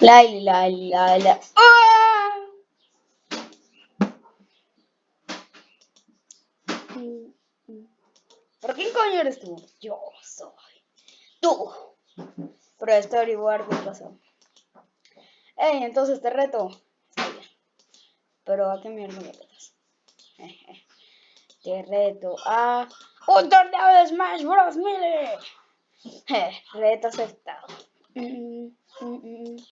La, la, la, la. ¡Ah! ¿Por quién coño eres tú? Yo soy. Tú. Pero esto averiguar qué pasó. Ey, entonces te reto. Está bien. Pero a qué mierda me retas. Te reto a un torneo de Smash Bros. Melee. Reto aceptado. Mm, mm, mm,